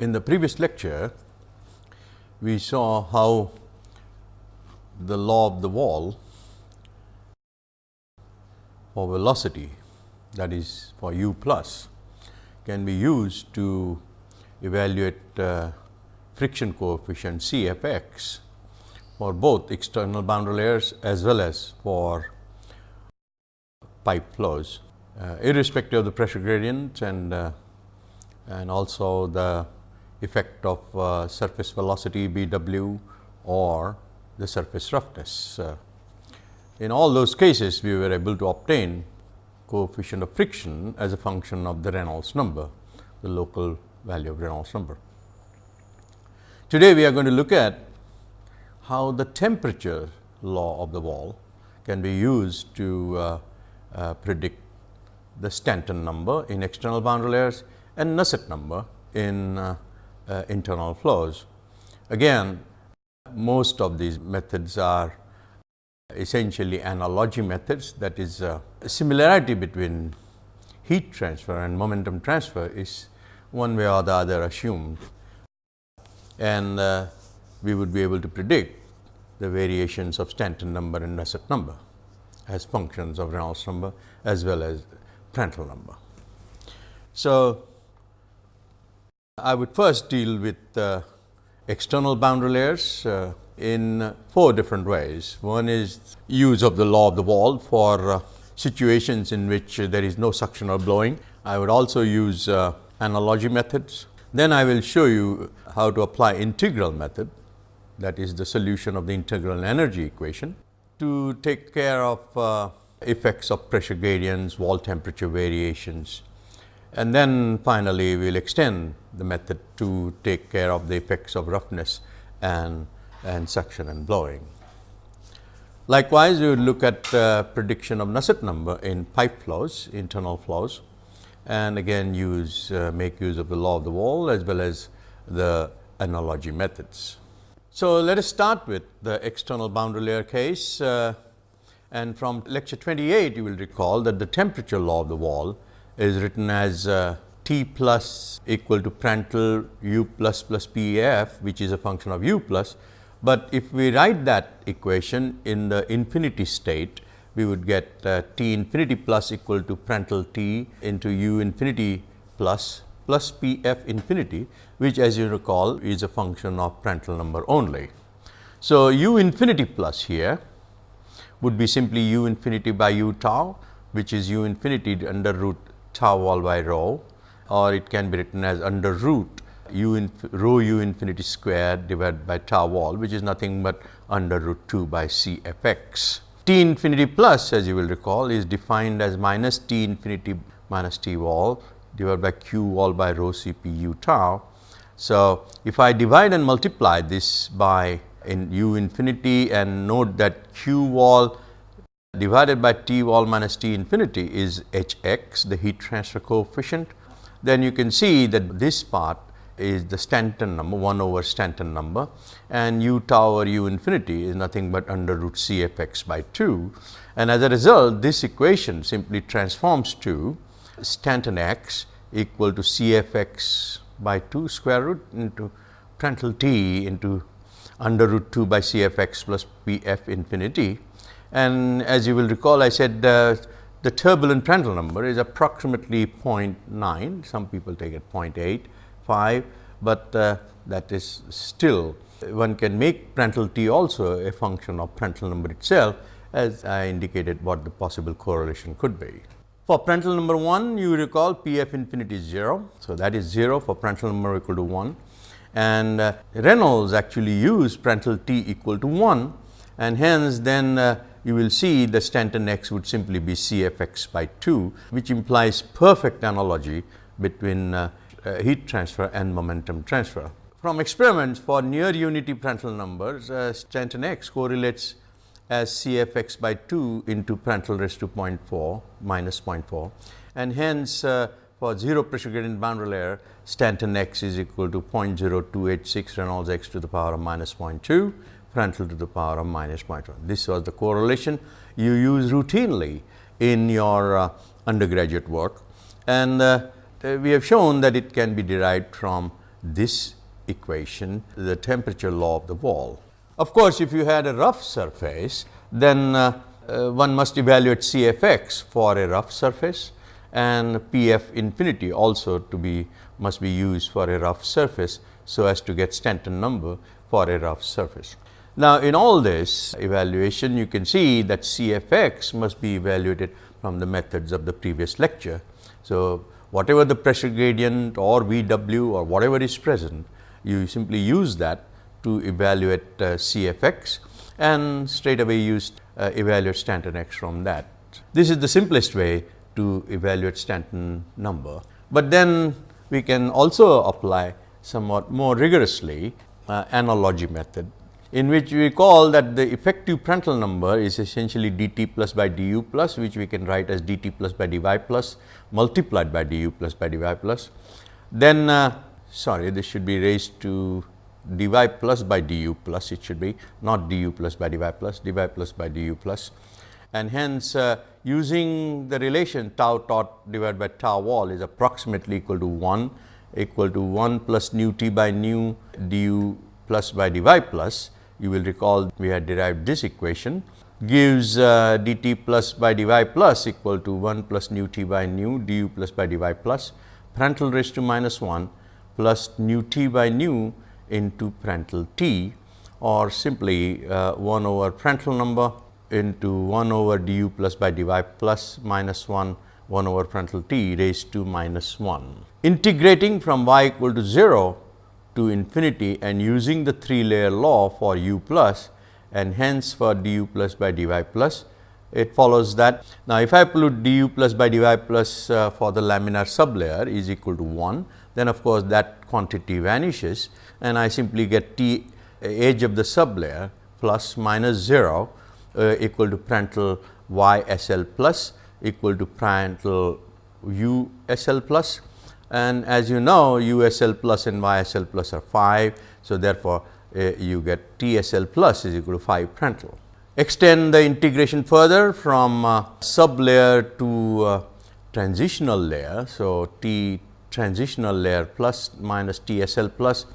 In the previous lecture, we saw how the law of the wall for velocity that is for u plus can be used to evaluate uh, friction coefficient C f x for both external boundary layers as well as for pipe flows, uh, irrespective of the pressure gradient and uh, and also the effect of uh, surface velocity B w or the surface roughness. Uh, in all those cases, we were able to obtain coefficient of friction as a function of the Reynolds number, the local value of Reynolds number. Today, we are going to look at how the temperature law of the wall can be used to uh, uh, predict the Stanton number in external boundary layers and Nusselt number in uh, uh, internal flows. Again, most of these methods are essentially analogy methods that is uh, similarity between heat transfer and momentum transfer is one way or the other assumed and uh, we would be able to predict the variations of Stanton number and Nusselt number as functions of Reynolds number as well as Prandtl number. So, I would first deal with uh, external boundary layers uh, in four different ways. One is use of the law of the wall for uh, situations in which there is no suction or blowing. I would also use uh, analogy methods. Then I will show you how to apply integral method that is the solution of the integral energy equation to take care of uh, effects of pressure gradients, wall temperature variations. And then finally, we will extend the method to take care of the effects of roughness and, and suction and blowing. Likewise, would look at uh, prediction of Nusselt number in pipe flows, internal flows and again use uh, make use of the law of the wall as well as the analogy methods. So, let us start with the external boundary layer case uh, and from lecture 28 you will recall that the temperature law of the wall is written as uh, T plus equal to Prandtl u plus plus P f which is a function of u plus. But if we write that equation in the infinity state we would get uh, T infinity plus equal to Prandtl T into u infinity plus plus P f infinity which as you recall is a function of Prandtl number only. So, u infinity plus here would be simply u infinity by u tau which is u infinity under root tau wall by rho or it can be written as under root u in rho u infinity square divided by tau wall which is nothing but under root 2 by c f x. T infinity plus as you will recall is defined as minus T infinity minus T wall divided by q wall by rho c p u tau so, if I divide and multiply this by in u infinity and note that q wall divided by t wall minus t infinity is h x the heat transfer coefficient, then you can see that this part is the Stanton number 1 over Stanton number and u tau or u infinity is nothing but under root c f x by 2. And as a result this equation simply transforms to Stanton x equal to c f x by 2 square root into Prandtl t into under root 2 by C f x plus P f infinity. And as you will recall, I said uh, the turbulent Prandtl number is approximately 0.9, some people take it 0.85, but uh, that is still one can make Prandtl t also a function of Prandtl number itself as I indicated what the possible correlation could be. For Prandtl number 1, you recall P f infinity is 0. So, that is 0 for Prandtl number equal to 1 and uh, Reynolds actually used Prandtl t equal to 1 and hence then uh, you will see the Stanton x would simply be C f x by 2 which implies perfect analogy between uh, uh heat transfer and momentum transfer. From experiments for near unity Prandtl numbers, uh, Stanton x correlates as C f x by 2 into Prandtl raised to 0.4 minus 0.4 and hence uh, for 0 pressure gradient boundary layer Stanton x is equal to 0.0286 Reynolds x to the power of minus 0.2 Prandtl to the power of minus 0.1. This was the correlation you use routinely in your uh, undergraduate work and uh, we have shown that it can be derived from this equation, the temperature law of the wall. Of course, if you had a rough surface, then uh, uh, one must evaluate CFX for a rough surface and PF infinity also to be must be used for a rough surface. So, as to get Stanton number for a rough surface. Now, in all this evaluation you can see that CFX must be evaluated from the methods of the previous lecture. So, whatever the pressure gradient or VW or whatever is present, you simply use that to evaluate uh, CFX and straight away use uh, evaluate Stanton X from that. This is the simplest way to evaluate Stanton number, but then we can also apply somewhat more rigorously uh, analogy method in which we call that the effective Prandtl number is essentially dt plus by du plus which we can write as dt plus by dy plus multiplied by du plus by dy plus. Then uh, sorry this should be raised to dy plus by du plus it should be not du plus by dy plus dy plus by du plus. plus and hence uh, using the relation tau tot divided by tau wall is approximately equal to 1 equal to 1 plus nu t by nu du plus by dy plus you will recall we had derived this equation gives uh, dt plus by dy plus equal to 1 plus nu t by nu du plus by dy plus Prandtl raised to minus 1 plus nu t by nu into Prandtl t or simply uh, 1 over Prandtl number into 1 over du plus by dy plus minus 1 1 over Prandtl t raised to minus 1. Integrating from y equal to 0 to infinity and using the 3 layer law for u plus and hence for du plus by dy plus it follows that. Now, if I pollute du plus by dy plus uh, for the laminar sublayer is equal to 1, then of course, that quantity vanishes and I simply get T edge of the sublayer plus minus 0 uh, equal to Prandtl y S L plus equal to Prandtl u S L plus and as you know USL plus and YSL plus are 5. So, therefore, uh, you get TSL plus is equal to 5 Prandtl. Extend the integration further from uh, sub layer to uh, transitional layer. So, T transitional layer plus minus TSL plus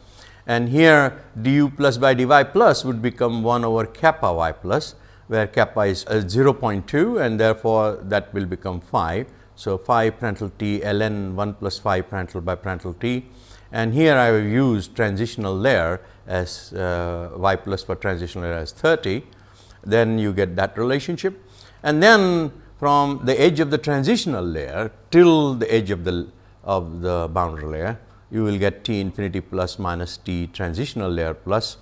and here du plus by dy plus would become 1 over kappa y plus where kappa is uh, 0.2 and therefore, that will become 5. So, phi Prandtl t ln 1 plus phi Prandtl by Prandtl t. And here I have used transitional layer as uh, y plus for transitional layer as 30, then you get that relationship. And then from the edge of the transitional layer till the edge of the of the boundary layer, you will get T infinity plus minus T transitional layer plus.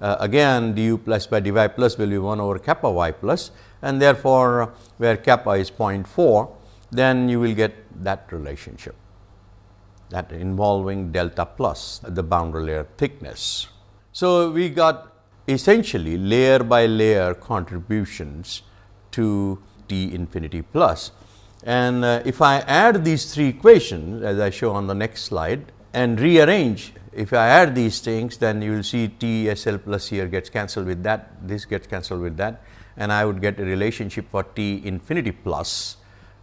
Uh, again du plus by dy plus will be 1 over kappa y plus. And therefore, where kappa is 0.4 then you will get that relationship that involving delta plus the boundary layer thickness. So, we got essentially layer by layer contributions to T infinity plus. And uh, if I add these three equations as I show on the next slide and rearrange, if I add these things then you will see T S L plus here gets cancelled with that, this gets cancelled with that and I would get a relationship for T infinity plus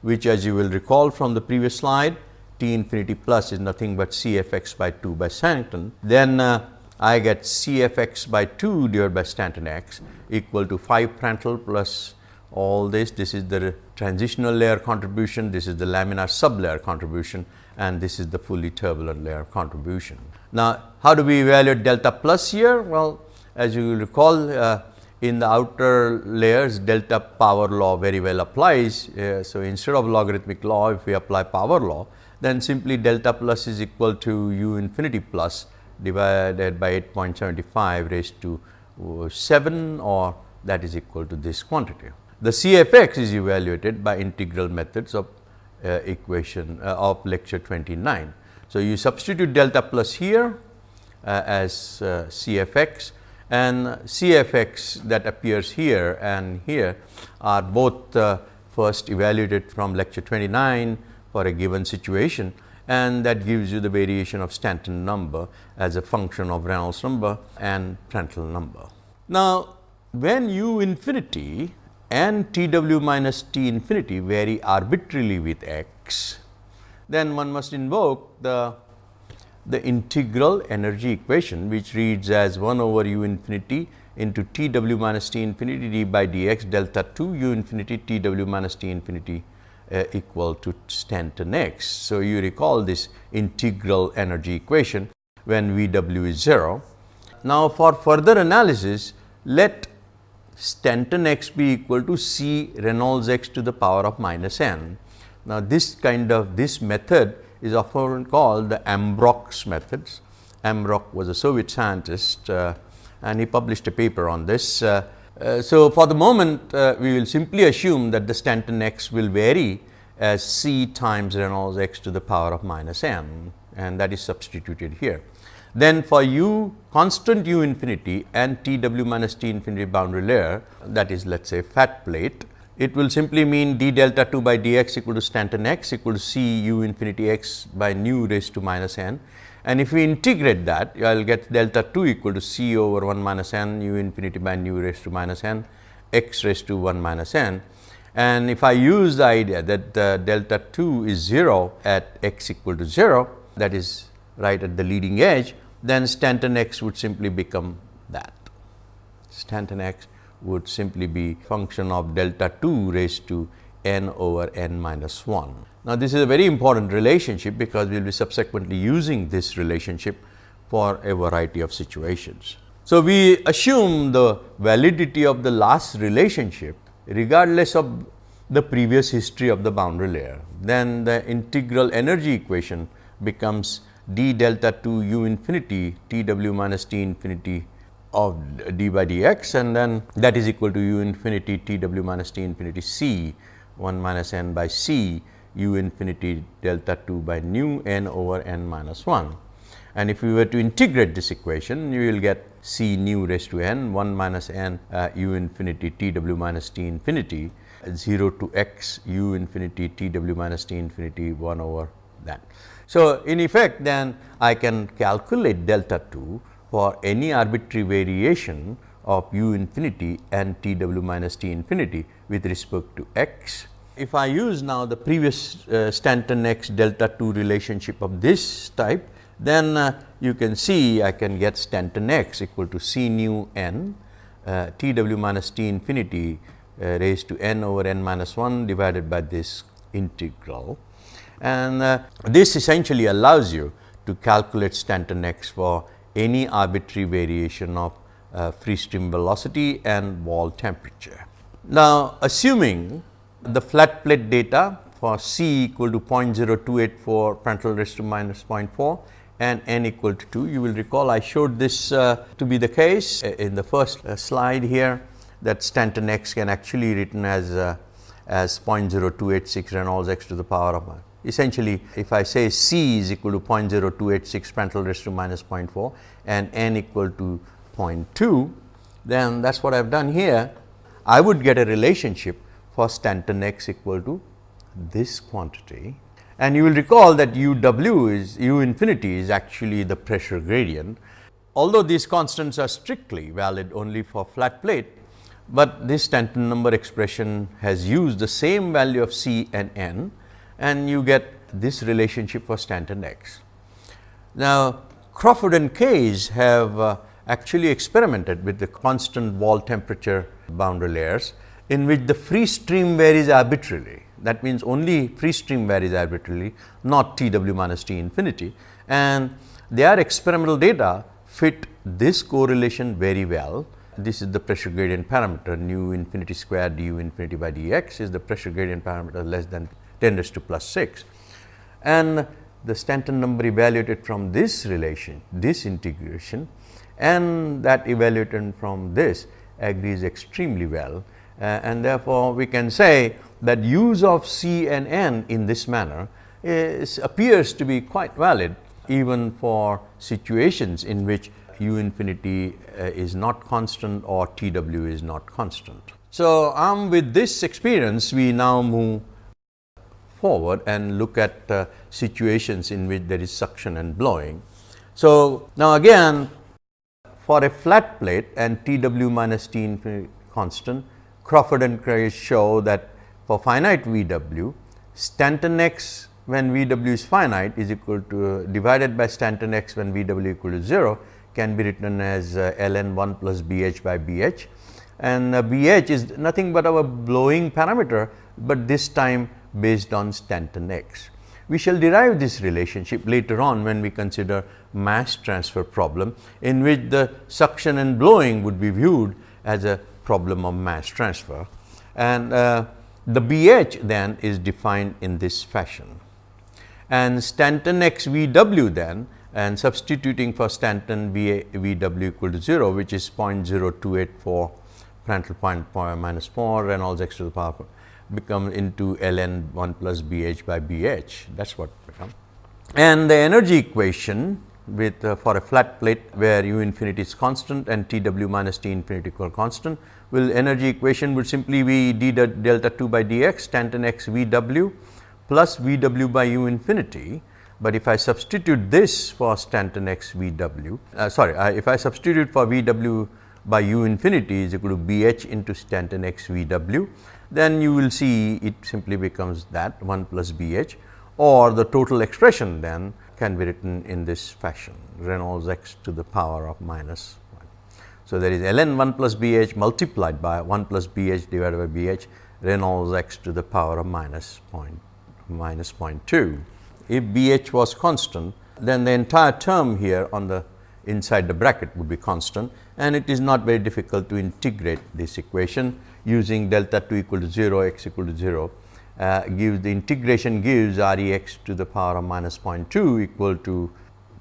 which as you will recall from the previous slide T infinity plus is nothing but C f x by 2 by Stanton. Then uh, I get C f x by 2 divided by Stanton x equal to 5 Prandtl plus all this. This is the transitional layer contribution, this is the laminar sublayer contribution and this is the fully turbulent layer contribution. Now, how do we evaluate delta plus here? Well, as you will recall uh, in the outer layers delta power law very well applies. Uh, so, instead of logarithmic law if we apply power law then simply delta plus is equal to u infinity plus divided by 8.75 raised to uh, 7 or that is equal to this quantity. The CFX is evaluated by integral methods of uh, equation uh, of lecture 29. So, you substitute delta plus here uh, as uh, CFX and CFX that appears here and here are both uh, first evaluated from lecture 29 for a given situation and that gives you the variation of Stanton number as a function of Reynolds number and Prandtl number. Now, when u infinity and T w minus T infinity vary arbitrarily with x, then one must invoke the the integral energy equation which reads as 1 over u infinity into T w minus T infinity d by dx delta 2 u infinity T w minus T infinity uh, equal to Stanton x. So, you recall this integral energy equation when V w is 0. Now, for further analysis let Stanton x be equal to C Reynolds x to the power of minus n. Now, this kind of this method is often called the Ambrok's methods. Ambrock was a Soviet scientist uh, and he published a paper on this. Uh, uh, so, for the moment uh, we will simply assume that the Stanton x will vary as c times Reynolds x to the power of minus n and that is substituted here. Then for u constant u infinity and T w minus T infinity boundary layer that is let us say fat plate, it will simply mean d delta 2 by dx equal to Stanton x equal to c u infinity x by nu raised to minus n and if we integrate that, I will get delta 2 equal to c over 1 minus n u infinity by nu raised to minus n x raised to 1 minus n. And if I use the idea that uh, delta 2 is 0 at x equal to 0, that is right at the leading edge, then Stanton x would simply become that. Stanton x would simply be function of delta 2 raised to n over n minus 1. Now, this is a very important relationship because we will be subsequently using this relationship for a variety of situations. So, we assume the validity of the last relationship regardless of the previous history of the boundary layer. Then the integral energy equation becomes d delta 2 u infinity t w minus t infinity of d by dx and then that is equal to u infinity t w minus t infinity c 1 minus n by c u infinity delta 2 by nu n over n minus 1. And if we were to integrate this equation, you will get c nu raised to n 1 minus n uh, u infinity t w minus t infinity 0 to x u infinity t w minus t infinity 1 over that. So, in effect then I can calculate delta 2 for any arbitrary variation of u infinity and t w minus t infinity with respect to x if I use now the previous uh, Stanton x delta 2 relationship of this type, then uh, you can see I can get Stanton x equal to C nu n uh, T w minus T infinity uh, raised to n over n minus 1 divided by this integral. And uh, this essentially allows you to calculate Stanton x for any arbitrary variation of uh, free stream velocity and wall temperature. Now, assuming the flat plate data for C equal to 0.0284 Prandtl raised to minus 0.4 and n equal to 2. You will recall I showed this uh, to be the case uh, in the first uh, slide here that Stanton x can actually written as uh, as 0.0286 Reynolds x to the power of essentially if I say C is equal to 0.0286 Prandtl raised to minus 0.4 and n equal to 0.2 then that is what I have done here. I would get a relationship for Stanton x equal to this quantity. And you will recall that u w is u infinity is actually the pressure gradient. Although these constants are strictly valid only for flat plate, but this Stanton number expression has used the same value of C and N and you get this relationship for Stanton x. Now, Crawford and Kays have uh, actually experimented with the constant wall temperature boundary layers in which the free stream varies arbitrarily. That means, only free stream varies arbitrarily not T w minus T infinity and their experimental data fit this correlation very well. This is the pressure gradient parameter nu infinity square du infinity by dx is the pressure gradient parameter less than 10 raised to plus 6. And the Stanton number evaluated from this relation, this integration and that evaluated from this agrees extremely well uh, and therefore, we can say that use of C and N in this manner is, appears to be quite valid even for situations in which u infinity uh, is not constant or T w is not constant. So, um, with this experience we now move forward and look at uh, situations in which there is suction and blowing. So, now again for a flat plate and T w minus T infinity constant Crawford and Kays show that for finite V w, Stanton x when VW is finite is equal to uh, divided by Stanton x when VW equal to 0 can be written as uh, ln 1 plus BH by BH and uh, BH is nothing but our blowing parameter, but this time based on Stanton x. We shall derive this relationship later on when we consider mass transfer problem in which the suction and blowing would be viewed as a problem of mass transfer and uh, the BH then is defined in this fashion. And Stanton x V w then and substituting for Stanton V, v w equal to 0 which is 0.0284 Prandtl point, minus 4 Reynolds x to the power become into ln 1 plus BH by BH that is what become. And the energy equation with uh, for a flat plate where u infinity is constant and T w minus T infinity equal constant will energy equation would simply be d delta 2 by dx Stanton x V w plus V w by u infinity. But if I substitute this for Stanton x V w, uh, sorry, uh, if I substitute for V w by u infinity is equal to B h into Stanton x V w, then you will see it simply becomes that 1 plus B h or the total expression then can be written in this fashion Reynolds x to the power of minus 1. So, there is ln 1 plus B h multiplied by 1 plus B h divided by B h Reynolds x to the power of minus point minus 0.2. If B h was constant, then the entire term here on the inside the bracket would be constant and it is not very difficult to integrate this equation using delta 2 equal to 0 x equal to 0 uh, gives the integration gives R e x to the power of minus 0.2 equal to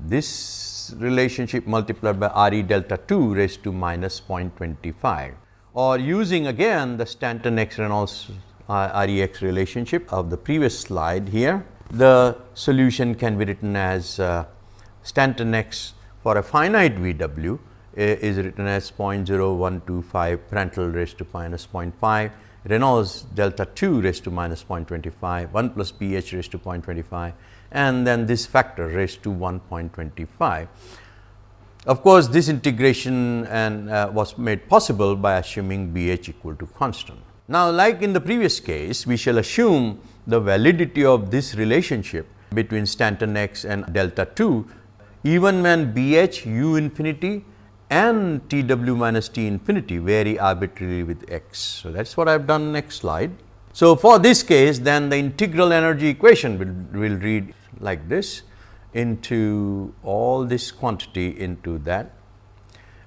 this relationship multiplied by R e delta 2 raised to minus 0.25 or using again the Stanton x Reynolds uh, R e x relationship of the previous slide here. The solution can be written as uh, Stanton x for a finite V w is written as 0.0125 Prandtl raised to minus 0.5 Reynolds delta 2 raised to minus 0.25, 1 plus p h raised to 0.25 and then this factor raised to 1.25. Of course, this integration and uh, was made possible by assuming b h equal to constant. Now, like in the previous case, we shall assume the validity of this relationship between Stanton x and delta 2 even when BH u infinity and T w minus T infinity vary arbitrarily with x. So, that is what I have done next slide. So, for this case then the integral energy equation will, will read like this into all this quantity into that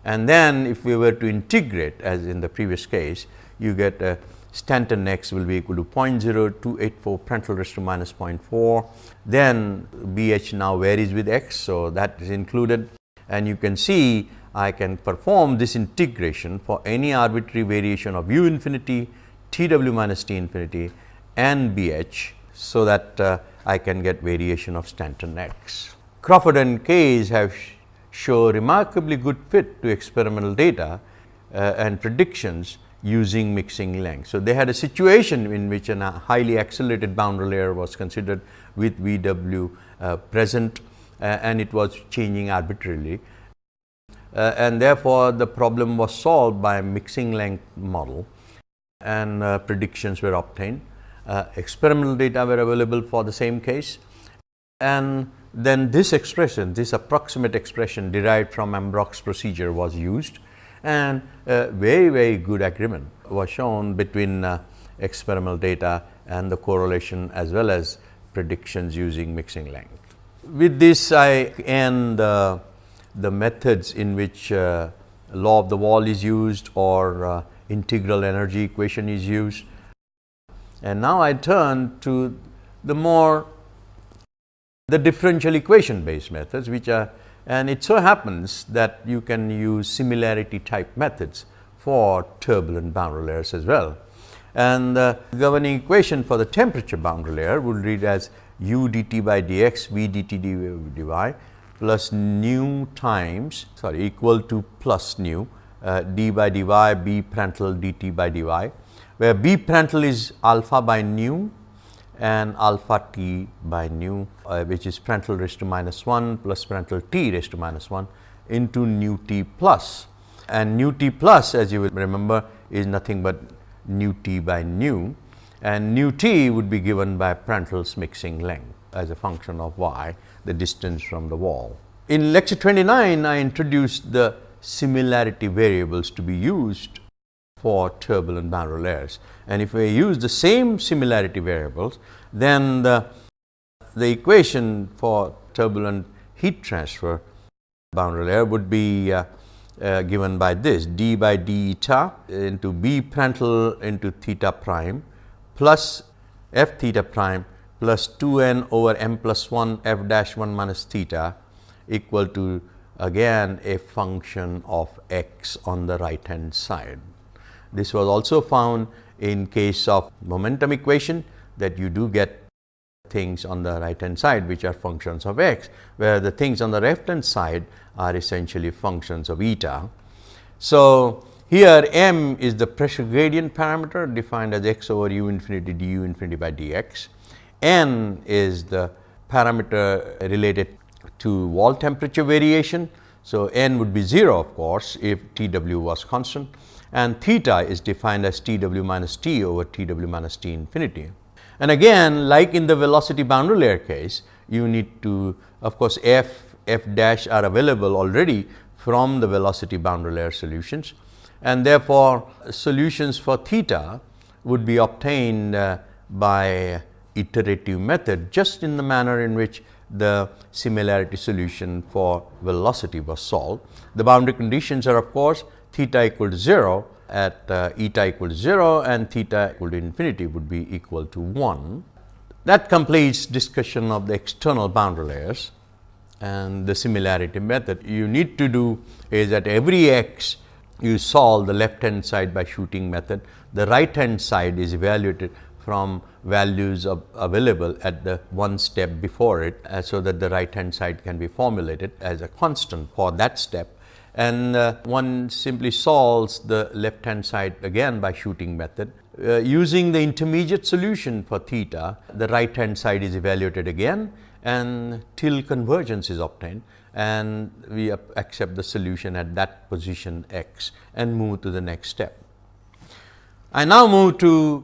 and then if we were to integrate as in the previous case you get a Stanton x will be equal to 0.0284 Prandtl raised to minus 0.4 then B h now varies with x. So, that is included and you can see I can perform this integration for any arbitrary variation of u infinity, T w minus T infinity and B h. So, that uh, I can get variation of Stanton x. Crawford and Kays have sh show remarkably good fit to experimental data uh, and predictions using mixing length. So, they had a situation in which a highly accelerated boundary layer was considered with V w uh, present uh, and it was changing arbitrarily uh, and therefore, the problem was solved by mixing length model and uh, predictions were obtained. Uh, experimental data were available for the same case and then this expression, this approximate expression derived from Ambrok's procedure was used and very, very good agreement was shown between uh, experimental data and the correlation as well as predictions using mixing length. With this I end uh, the methods in which uh, law of the wall is used or uh, integral energy equation is used. And now I turn to the more the differential equation based methods which are and it so happens that you can use similarity type methods for turbulent boundary layers as well. And the governing equation for the temperature boundary layer would read as u dt by dx v dt dy plus nu times sorry equal to plus nu uh, d by dy b Prandtl dt by dy where b Prandtl is alpha by nu and alpha t by nu uh, which is Prandtl raised to minus 1 plus Prandtl t raised to minus 1 into nu t plus. And nu t plus as you will remember is nothing but nu t by nu. And nu t would be given by Prandtl's mixing length as a function of y, the distance from the wall. In lecture 29, I introduced the similarity variables to be used for turbulent boundary layers. And if we use the same similarity variables, then the, the equation for turbulent heat transfer boundary layer would be uh, uh, given by this d by d eta into b Prandtl into theta prime plus f theta prime plus 2 n over m plus 1 f dash 1 minus theta equal to again a function of x on the right hand side. This was also found in case of momentum equation that you do get things on the right hand side which are functions of x, where the things on the left hand side are essentially functions of eta. So, here m is the pressure gradient parameter defined as x over u infinity du infinity by dx. N is the parameter related to wall temperature variation. So, n would be 0 of course, if T w was constant and theta is defined as T w minus T over T w minus T infinity. And again like in the velocity boundary layer case, you need to of course, f, f dash are available already from the velocity boundary layer solutions and therefore, solutions for theta would be obtained uh, by iterative method just in the manner in which the similarity solution for velocity was solved. The boundary conditions are of course, theta equal to 0 at uh, eta equal to 0 and theta equal to infinity would be equal to 1. That completes discussion of the external boundary layers and the similarity method. You need to do is at every x you solve the left hand side by shooting method. The right hand side is evaluated from values available at the one step before it, uh, so that the right hand side can be formulated as a constant for that step. And uh, one simply solves the left hand side again by shooting method. Uh, using the intermediate solution for theta, the right hand side is evaluated again and till convergence is obtained and we accept the solution at that position x and move to the next step. I now move to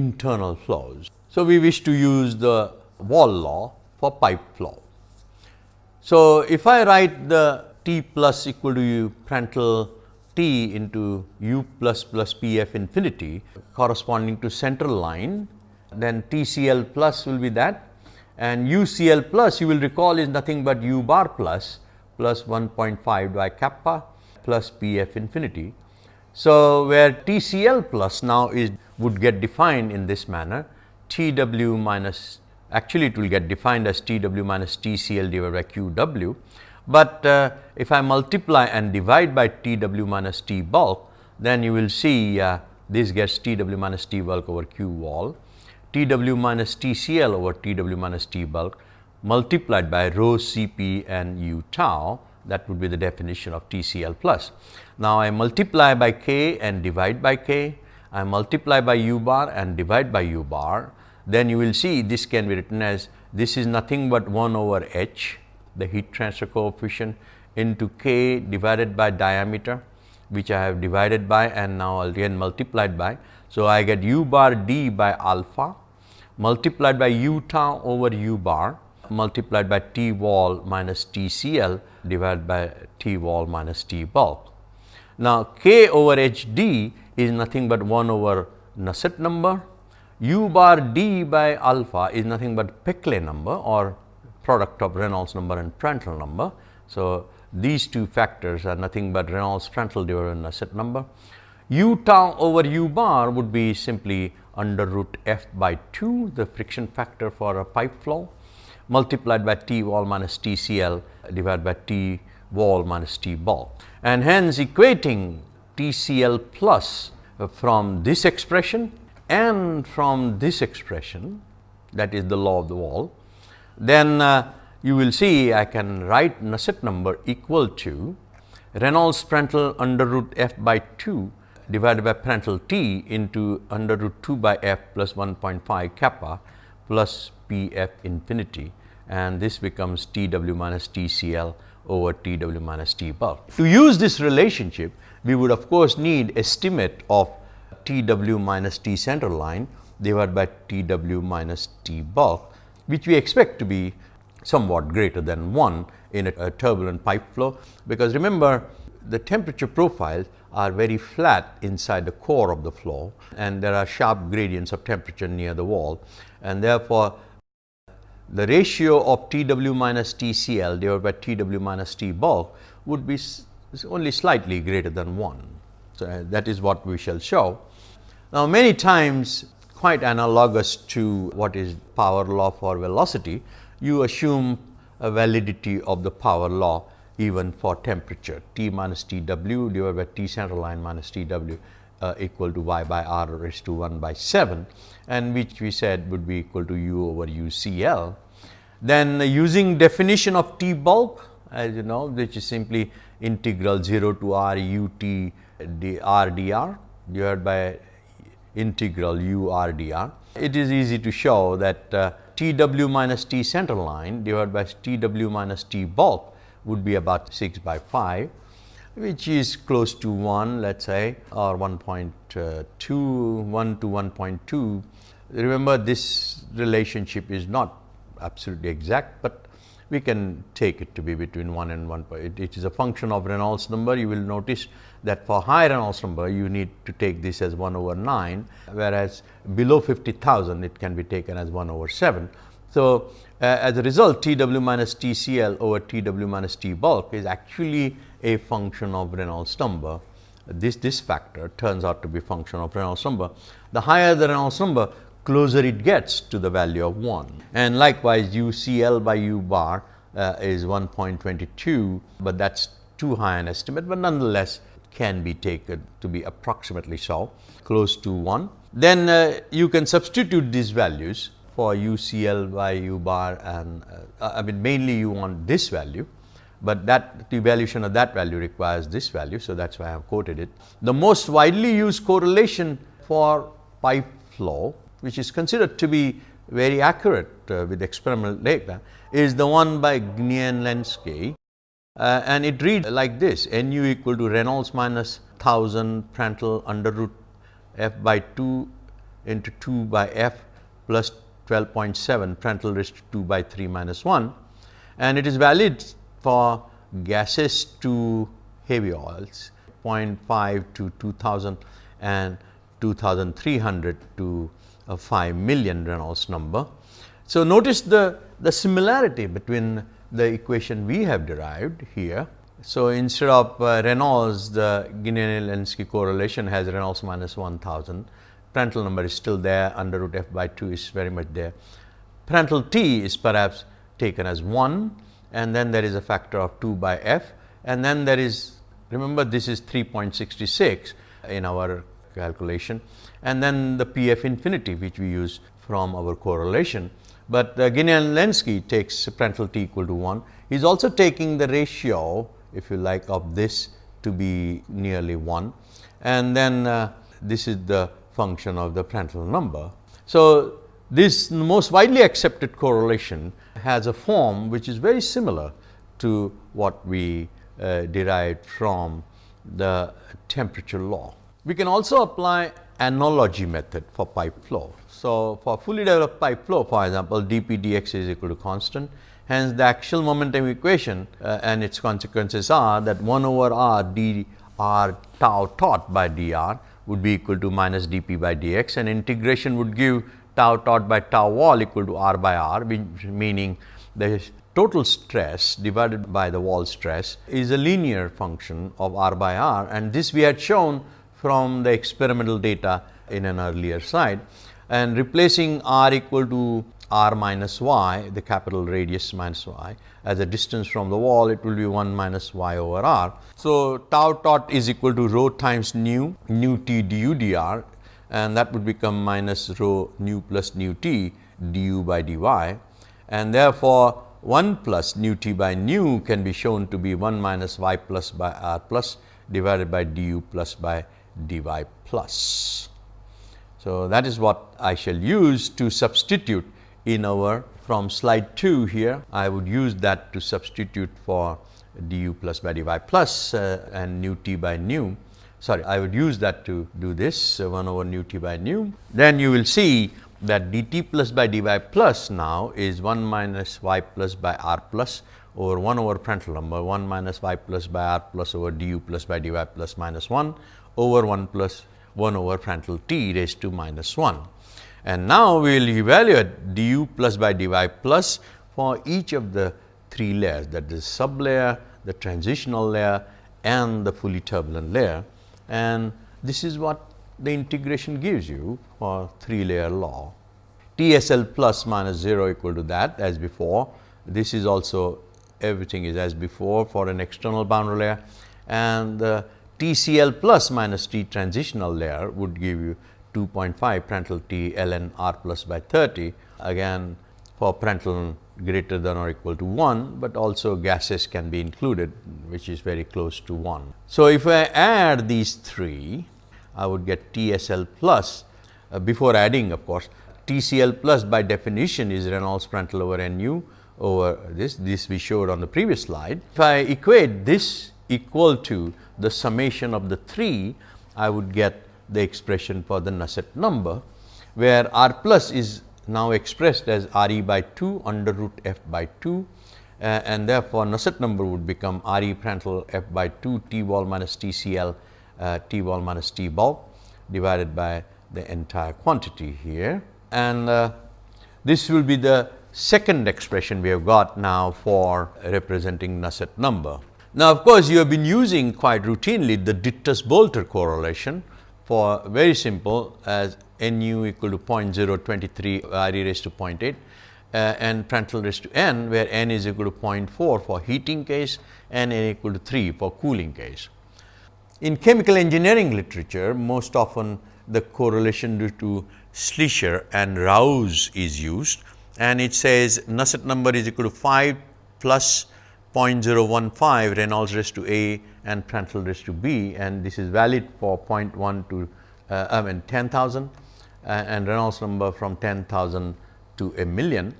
internal flows. So, we wish to use the wall law for pipe flow. So, if I write the T plus equal to u Prandtl T into u plus plus P f infinity corresponding to central line, then T C L plus will be that and UCL plus you will recall is nothing but u bar plus plus 1.5 by kappa plus Pf infinity. So, where TCL plus now is would get defined in this manner Tw minus actually it will get defined as Tw minus TCL divided by Qw, but uh, if I multiply and divide by Tw minus T bulk then you will see uh, this gets Tw minus T bulk over Q wall. Tw minus Tcl over Tw minus T bulk multiplied by rho Cp and u tau that would be the definition of Tcl plus. Now, I multiply by k and divide by k, I multiply by u bar and divide by u bar, then you will see this can be written as this is nothing but 1 over h the heat transfer coefficient into k divided by diameter which I have divided by and now again multiplied by. So, I get u bar d by alpha multiplied by u tau over u bar multiplied by T wall minus T CL divided by T wall minus T bulk. Now, K over H D is nothing but 1 over Nusselt number, u bar d by alpha is nothing but Peclet number or product of Reynolds number and Prandtl number. So, these two factors are nothing but Reynolds Prandtl divided by Nusselt number. u tau over u bar would be simply under root f by 2 the friction factor for a pipe flow multiplied by T wall minus T CL divided by T wall minus T ball. And hence equating T CL plus from this expression and from this expression that is the law of the wall, then uh, you will see I can write Nusselt number equal to Reynolds Prandtl under root f by 2 divided by Prandtl t into under root 2 by f plus 1.5 kappa plus P f infinity and this becomes T w minus T C L over T w minus T bulk. To use this relationship, we would of course need estimate of T w minus T center line divided by T w minus T bulk, which we expect to be somewhat greater than 1 in a, a turbulent pipe flow, because remember the temperature profiles are very flat inside the core of the flow and there are sharp gradients of temperature near the wall and therefore, the ratio of T w minus T C L divided by T w minus T bulk would be only slightly greater than 1. So, uh, that is what we shall show. Now, many times quite analogous to what is power law for velocity, you assume a validity of the power law even for temperature T minus T w divided by T center line minus T w uh, equal to y by r raised to 1 by 7 and which we said would be equal to u over u C L. Then uh, using definition of T bulk as you know which is simply integral 0 to r u t d r d r divided by integral u r d r. It is easy to show that uh, T w minus T center line divided by T w minus T bulk would be about 6 by 5 which is close to 1 let us say or 1.2 1 to 1.2. Remember this relationship is not absolutely exact, but we can take it to be between 1 and 1. It, it is a function of Reynolds number. You will notice that for high Reynolds number, you need to take this as 1 over 9, whereas below 50,000, it can be taken as 1 over 7. So, uh, as a result T w minus T C L over T w minus T bulk is actually a function of Reynolds number. This, this factor turns out to be function of Reynolds number. The higher the Reynolds number, closer it gets to the value of 1. And likewise, U C L by U bar uh, is 1.22, but that is too high an estimate, but nonetheless can be taken to be approximately so, close to 1. Then uh, you can substitute these values for UCL by U bar and uh, I mean mainly you want this value, but that evaluation of that value requires this value. So, that is why I have quoted it. The most widely used correlation for pipe flow which is considered to be very accurate uh, with experimental data is the one by Gnielinski uh, and it reads like this Nu equal to Reynolds minus 1000 Prandtl under root f by 2 into 2 by f plus 12.7 Prandtl raised to 2 by 3 minus 1 and it is valid for gases to heavy oils 0.5 to 2000 and 2300 to a 5 million Reynolds number. So, notice the, the similarity between the equation we have derived here. So, instead of uh, Reynolds the Gnielinski correlation has Reynolds minus 1000 Prandtl number is still there under root f by 2 is very much there. Prandtl t is perhaps taken as 1 and then there is a factor of 2 by f and then there is remember this is 3.66 in our calculation and then the p f infinity which we use from our correlation. But uh, Gnielinski takes Prandtl t equal to 1. He is also taking the ratio if you like of this to be nearly 1 and then uh, this is the function of the Prandtl number. So, this most widely accepted correlation has a form which is very similar to what we uh, derived from the temperature law. We can also apply analogy method for pipe flow. So, for fully developed pipe flow for example, dP dx is equal to constant. Hence, the axial momentum equation uh, and its consequences are that 1 over r d r tau taught by dr would be equal to minus dP by dx and integration would give tau taught by tau wall equal to r by r meaning the total stress divided by the wall stress is a linear function of r by r and this we had shown from the experimental data in an earlier slide and replacing r equal to r minus y the capital radius minus y as a distance from the wall it will be 1 minus y over r. So, tau taught is equal to rho times nu nu t du dr and that would become minus rho nu plus nu t du by dy and therefore, 1 plus nu t by nu can be shown to be 1 minus y plus by r plus divided by du plus by dy plus. So, that is what I shall use to substitute in our from slide 2 here, I would use that to substitute for du plus by dy plus uh, and nu t by nu. Sorry I would use that to do this uh, 1 over nu t by nu. Then you will see that dt plus by dy plus now is 1 minus y plus by r plus over 1 over Prandtl number 1 minus y plus by r plus over du plus by dy plus minus 1 over 1 plus 1 over Prandtl t raised to minus 1. And now, we will evaluate du plus by dy plus for each of the three layers that is sub layer, the transitional layer and the fully turbulent layer. And this is what the integration gives you for three layer law. TSL plus minus 0 equal to that as before. This is also everything is as before for an external boundary layer and the TCL plus minus T transitional layer would give you 2.5 Prandtl T ln r plus by 30 again for Prandtl greater than or equal to 1, but also gases can be included which is very close to 1. So, if I add these three I would get TSL plus uh, before adding of course TCL plus by definition is Reynolds Prandtl over Nu over this, this we showed on the previous slide. If I equate this equal to the summation of the 3, I would get the expression for the Nusselt number, where R plus is now expressed as R e by 2 under root f by 2 uh, and therefore, Nusselt number would become R e Prandtl f by 2 T wall minus T C L uh, T wall minus T bulk divided by the entire quantity here. And uh, this will be the second expression we have got now for representing Nusselt number. Now, of course, you have been using quite routinely the Dittus-Boelter correlation for very simple as nu equal to 0.023 R e raised to 0.8 uh, and Prandtl raised to n where n is equal to 0.4 for heating case and n equal to 3 for cooling case. In chemical engineering literature most often the correlation due to Schleicher and Rouse is used and it says Nusselt number is equal to 5 plus 0.015 Reynolds raised to A and Prandtl raised to B and this is valid for 0.1 to uh, I mean 10,000 uh, and Reynolds number from 10,000 to a million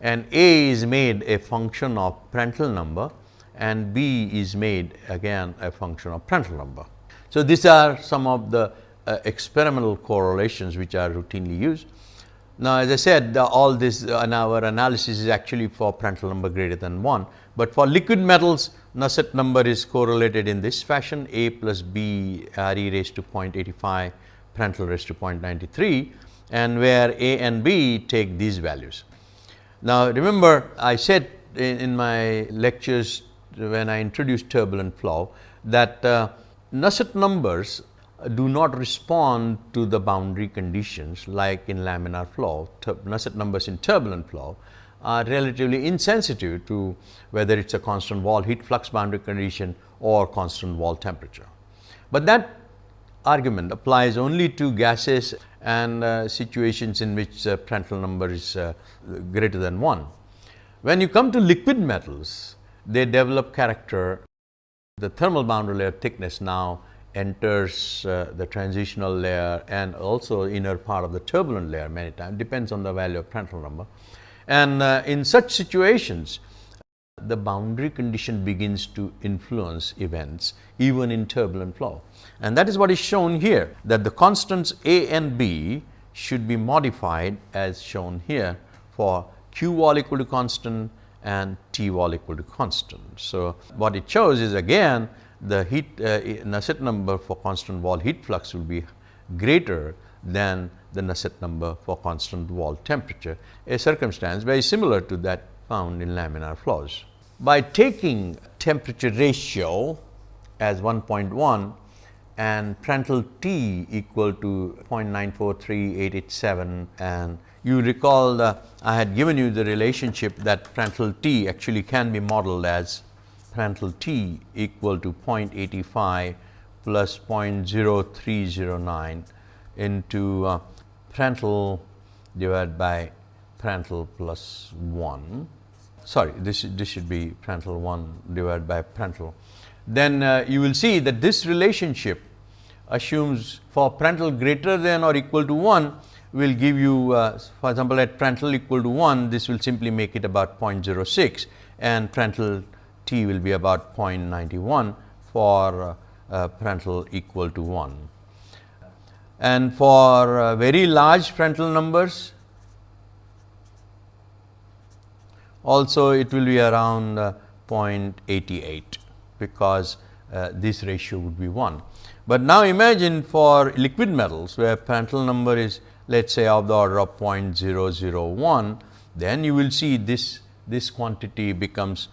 and A is made a function of Prandtl number and B is made again a function of Prandtl number. So, these are some of the uh, experimental correlations which are routinely used. Now, as I said all this uh, in our analysis is actually for Prandtl number greater than 1, but for liquid metals Nusselt number is correlated in this fashion A plus B R e raised to 0.85 Prandtl raised to 0.93 and where A and B take these values. Now, remember I said in, in my lectures when I introduced turbulent flow that uh, Nusselt numbers do not respond to the boundary conditions like in laminar flow, Nusselt numbers in turbulent flow are relatively insensitive to whether it is a constant wall heat flux boundary condition or constant wall temperature. But that argument applies only to gases and uh, situations in which uh, Prandtl number is uh, greater than 1. When you come to liquid metals, they develop character. The thermal boundary layer thickness now enters uh, the transitional layer and also inner part of the turbulent layer many times depends on the value of Prandtl number. And uh, in such situations the boundary condition begins to influence events even in turbulent flow. And that is what is shown here that the constants A and B should be modified as shown here for Q wall equal to constant and T wall equal to constant. So, what it shows is again the heat uh, Nusselt number for constant wall heat flux will be greater than the Nusselt number for constant wall temperature, a circumstance very similar to that found in laminar flows. By taking temperature ratio as 1.1 and Prandtl T equal to 0.943887 and you recall the, I had given you the relationship that Prandtl T actually can be modeled as Prandtl T equal to 0.85 plus 0.0309 into uh, Prandtl divided by Prandtl plus 1. Sorry, this, this should be Prandtl 1 divided by Prandtl. Then uh, you will see that this relationship assumes for Prandtl greater than or equal to 1 will give you uh, for example, at Prandtl equal to 1 this will simply make it about 0.06 and Prandtl t will be about 0.91 for uh, Prandtl equal to 1. And for uh, very large Prandtl numbers, also it will be around uh, 0.88 because uh, this ratio would be 1. But now imagine for liquid metals where Prandtl number is let us say of the order of 0.001, then you will see this, this quantity becomes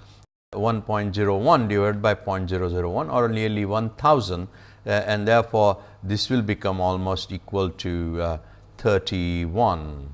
1.01 divided by 0.001 or nearly 1000 uh, and therefore, this will become almost equal to uh, 31.0.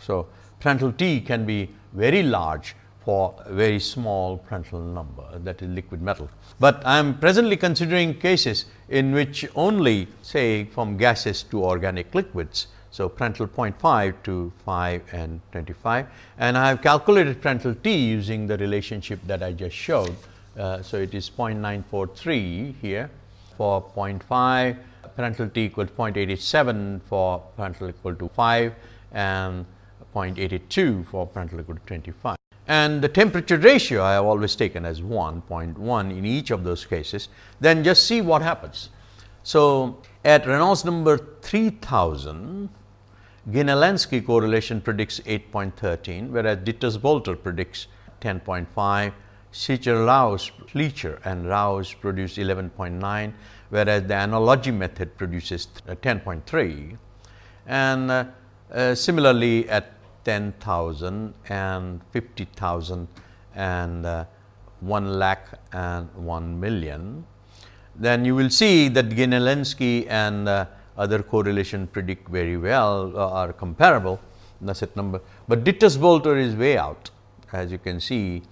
So, Prandtl T can be very large for a very small Prandtl number that is liquid metal. But I am presently considering cases in which only say from gases to organic liquids. So, Prandtl 0.5 to 5 and 25 and I have calculated Prandtl T using the relationship that I just showed. Uh, so, it is 0.943 here for 0.5 Prandtl T equals to 0.87 for Prandtl equal to 5 and 0.82 for Prandtl equal to 25 and the temperature ratio I have always taken as 1.1 in each of those cases, then just see what happens. So, at Reynolds number 3000, Gnielinski correlation predicts 8.13, whereas Dittus-Boelter predicts 10.5, Schleicher Rouse, Schleicher and Rouse produce 11.9, whereas the analogy method produces 10.3. And uh, uh, similarly, at 10,000 and 50,000 and uh, 1 lakh and 1 million, then you will see that Gnielinski and uh, other correlation predict very well uh, are comparable Nusselt number, but Dittus-Boelter is way out as you can see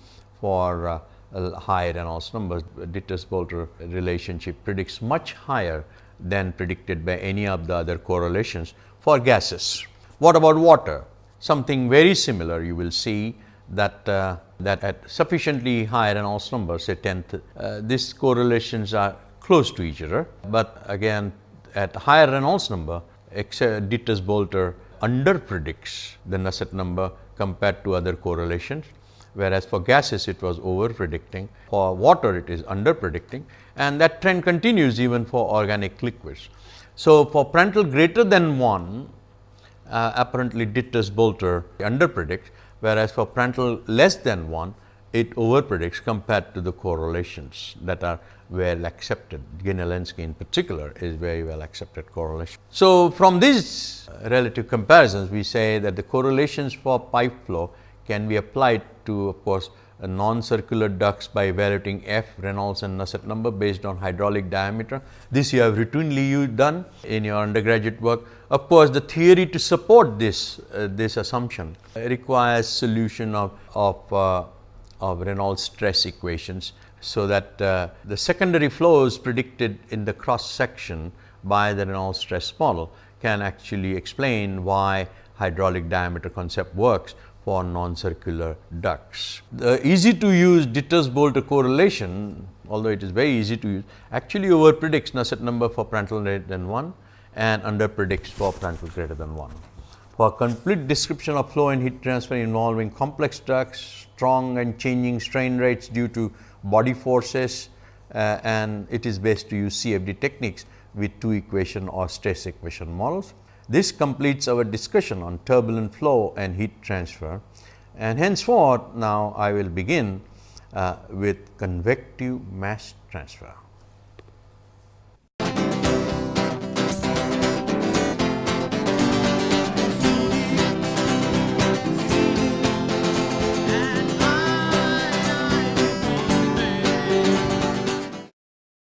for uh, higher Reynolds numbers. Dittus-Boelter relationship predicts much higher than predicted by any of the other correlations for gases. What about water? Something very similar you will see that uh, that at sufficiently high Reynolds number say 10th, uh, these correlations are close to each other, but again at higher Reynolds number Dittus-Boelter under predicts the Nusselt number compared to other correlations, whereas for gases it was over predicting, for water it is under predicting and that trend continues even for organic liquids. So, for Prandtl greater than 1 uh, apparently Dittus-Boelter under predicts, whereas for Prandtl less than 1, it overpredicts compared to the correlations that are well accepted. Gnielinski in particular is very well accepted correlation. So, from these relative comparisons, we say that the correlations for pipe flow can be applied to of course, non-circular ducts by evaluating F, Reynolds and Nusselt number based on hydraulic diameter. This you have routinely done in your undergraduate work. Of course, the theory to support this, uh, this assumption requires solution of, of, uh, of Reynolds stress equations. So, that uh, the secondary flows predicted in the cross section by the Reynolds stress model can actually explain why hydraulic diameter concept works for non-circular ducts. The easy to use Dittus-Boelter correlation, although it is very easy to use, actually over predicts Nusselt number for Prandtl greater than 1 and under predicts for Prandtl greater than 1. For complete description of flow and heat transfer involving complex ducts, strong and changing strain rates due to body forces uh, and it is best to use CFD techniques with two equation or stress equation models. This completes our discussion on turbulent flow and heat transfer and henceforth now I will begin uh, with convective mass transfer.